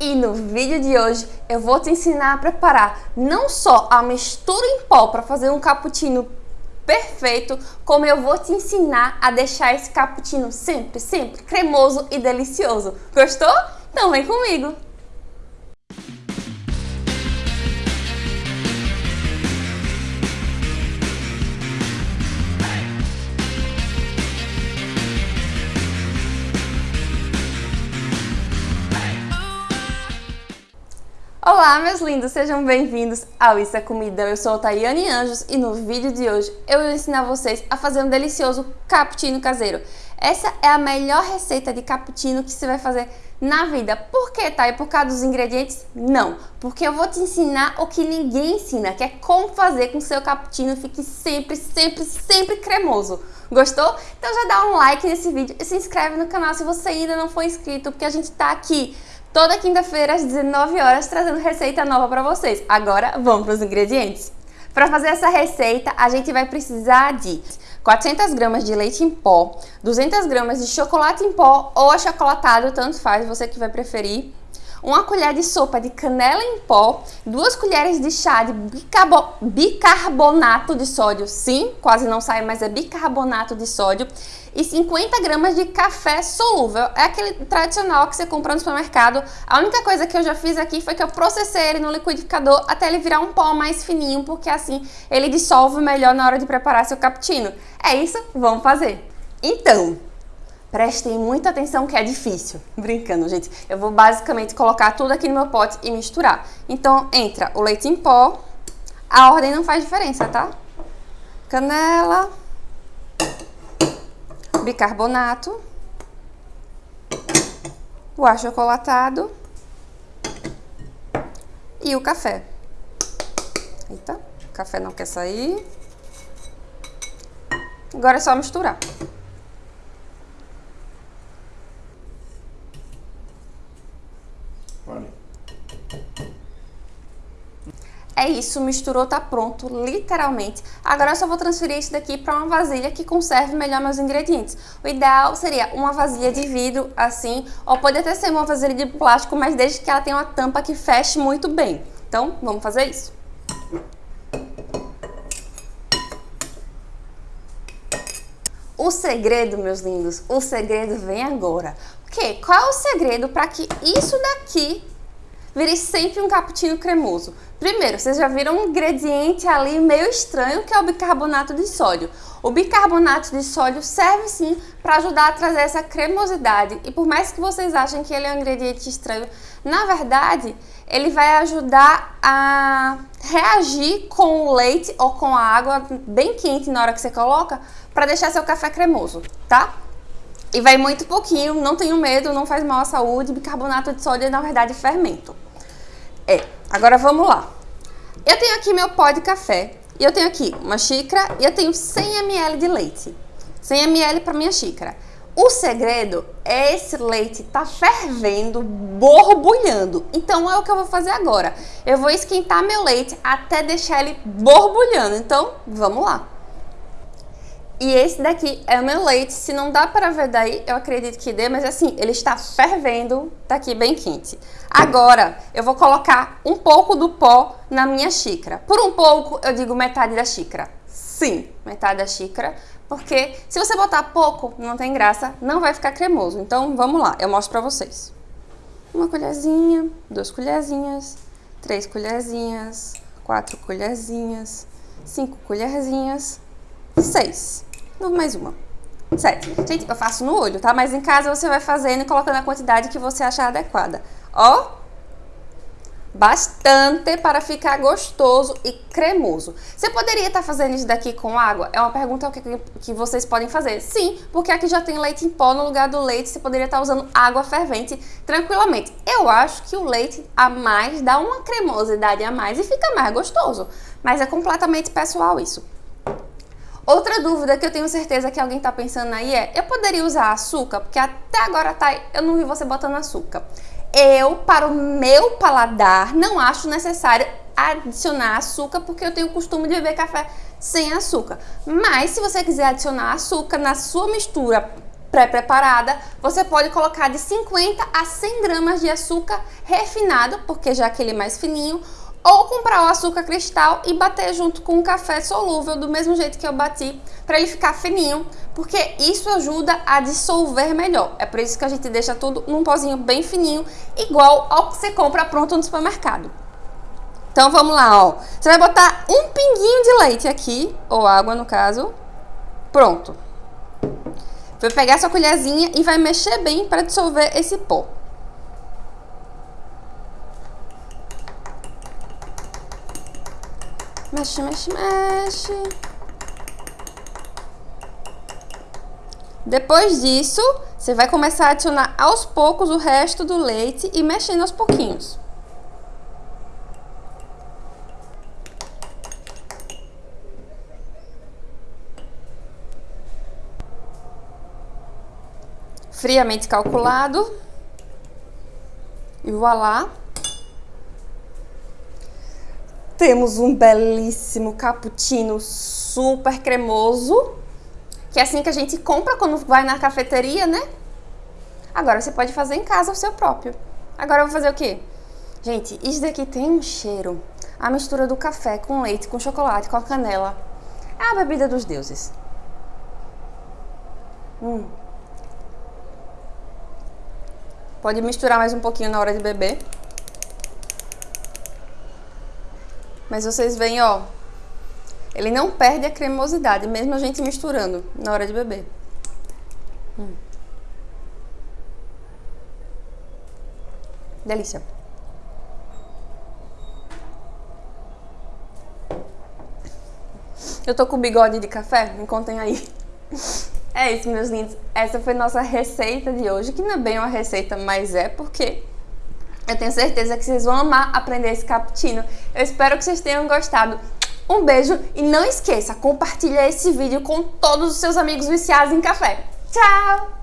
E no vídeo de hoje eu vou te ensinar a preparar não só a mistura em pó para fazer um cappuccino perfeito, como eu vou te ensinar a deixar esse cappuccino sempre, sempre cremoso e delicioso. Gostou? Então vem comigo! Olá, meus lindos, sejam bem-vindos ao Isso é Comida. Eu sou a Tayane Anjos e no vídeo de hoje eu vou ensinar vocês a fazer um delicioso cappuccino caseiro. Essa é a melhor receita de cappuccino que você vai fazer na vida. Por que, Thay? Por causa dos ingredientes? Não, porque eu vou te ensinar o que ninguém ensina, que é como fazer com que seu cappuccino fique sempre, sempre, sempre cremoso. Gostou? Então já dá um like nesse vídeo e se inscreve no canal se você ainda não for inscrito, porque a gente tá aqui toda quinta-feira às 19 horas trazendo receita nova para vocês. Agora vamos para os ingredientes. Para fazer essa receita, a gente vai precisar de 400 gramas de leite em pó, 200 gramas de chocolate em pó ou achocolatado, tanto faz, você que vai preferir, uma colher de sopa de canela em pó, duas colheres de chá de bicarbonato de sódio, sim, quase não sai, mas é bicarbonato de sódio, e 50 gramas de café solúvel. É aquele tradicional que você compra no supermercado. A única coisa que eu já fiz aqui foi que eu processei ele no liquidificador até ele virar um pó mais fininho, porque assim ele dissolve melhor na hora de preparar seu cappuccino. É isso, vamos fazer. Então, Prestem muita atenção que é difícil. Brincando, gente. Eu vou basicamente colocar tudo aqui no meu pote e misturar. Então, entra o leite em pó. A ordem não faz diferença, tá? Canela. Bicarbonato. O achocolatado. E o café. Eita, o café não quer sair. Agora é só misturar. É isso, misturou, tá pronto, literalmente. Agora eu só vou transferir isso daqui para uma vasilha que conserve melhor meus ingredientes. O ideal seria uma vasilha de vidro, assim, ou pode até ser uma vasilha de plástico, mas desde que ela tenha uma tampa que feche muito bem. Então, vamos fazer isso. O segredo, meus lindos, o segredo vem agora. Quê? Qual é o segredo para que isso daqui vire sempre um cappuccino cremoso. Primeiro, vocês já viram um ingrediente ali meio estranho que é o bicarbonato de sódio. O bicarbonato de sódio serve sim para ajudar a trazer essa cremosidade e por mais que vocês achem que ele é um ingrediente estranho, na verdade ele vai ajudar a reagir com o leite ou com a água bem quente na hora que você coloca para deixar seu café cremoso, tá? E vai muito pouquinho, não tenho medo, não faz mal à saúde, bicarbonato de sódio é na verdade fermento. É, agora vamos lá. Eu tenho aqui meu pó de café, e eu tenho aqui uma xícara e eu tenho 100 ml de leite. 100 ml para minha xícara. O segredo é esse leite tá fervendo, borbulhando. Então é o que eu vou fazer agora. Eu vou esquentar meu leite até deixar ele borbulhando. Então, vamos lá. E esse daqui é o meu leite, se não dá para ver daí, eu acredito que dê, mas assim, ele está fervendo, tá aqui bem quente. Agora, eu vou colocar um pouco do pó na minha xícara. Por um pouco, eu digo metade da xícara. Sim, metade da xícara, porque se você botar pouco, não tem graça, não vai ficar cremoso. Então, vamos lá, eu mostro para vocês. Uma colherzinha, duas colherzinhas, três colherzinhas, quatro colherzinhas, cinco colherzinhas seis mais uma. Sete. Gente, eu faço no olho, tá? Mas em casa você vai fazendo e colocando a quantidade que você achar adequada. Ó, bastante para ficar gostoso e cremoso. Você poderia estar tá fazendo isso daqui com água? É uma pergunta que, que vocês podem fazer. Sim, porque aqui já tem leite em pó no lugar do leite, você poderia estar tá usando água fervente tranquilamente. Eu acho que o leite a mais dá uma cremosidade a mais e fica mais gostoso. Mas é completamente pessoal isso. Outra dúvida que eu tenho certeza que alguém está pensando aí é, eu poderia usar açúcar? Porque até agora tá, eu não vi você botando açúcar. Eu, para o meu paladar, não acho necessário adicionar açúcar, porque eu tenho o costume de beber café sem açúcar. Mas se você quiser adicionar açúcar na sua mistura pré-preparada, você pode colocar de 50 a 100 gramas de açúcar refinado, porque já aquele é mais fininho, ou comprar o açúcar cristal e bater junto com o café solúvel, do mesmo jeito que eu bati, para ele ficar fininho, porque isso ajuda a dissolver melhor. É por isso que a gente deixa tudo num pozinho bem fininho, igual ao que você compra pronto no supermercado. Então vamos lá, ó. Você vai botar um pinguinho de leite aqui, ou água no caso. Pronto. Vai pegar sua colherzinha e vai mexer bem para dissolver esse pó. Mexe, mexe, mexe. Depois disso, você vai começar a adicionar aos poucos o resto do leite e mexendo aos pouquinhos. Friamente calculado. E voilá. Temos um belíssimo cappuccino super cremoso, que é assim que a gente compra quando vai na cafeteria, né? Agora você pode fazer em casa o seu próprio. Agora eu vou fazer o quê? Gente, isso daqui tem um cheiro. A mistura do café com leite, com chocolate, com a canela. É a bebida dos deuses. Hum. Pode misturar mais um pouquinho na hora de beber. Mas vocês veem, ó, ele não perde a cremosidade, mesmo a gente misturando na hora de beber. Hum. Delícia. Eu tô com bigode de café? Me contem aí. É isso, meus lindos. Essa foi nossa receita de hoje, que não é bem uma receita, mas é porque eu tenho certeza que vocês vão amar aprender esse cappuccino. Eu espero que vocês tenham gostado. Um beijo e não esqueça, compartilha esse vídeo com todos os seus amigos viciados em café. Tchau!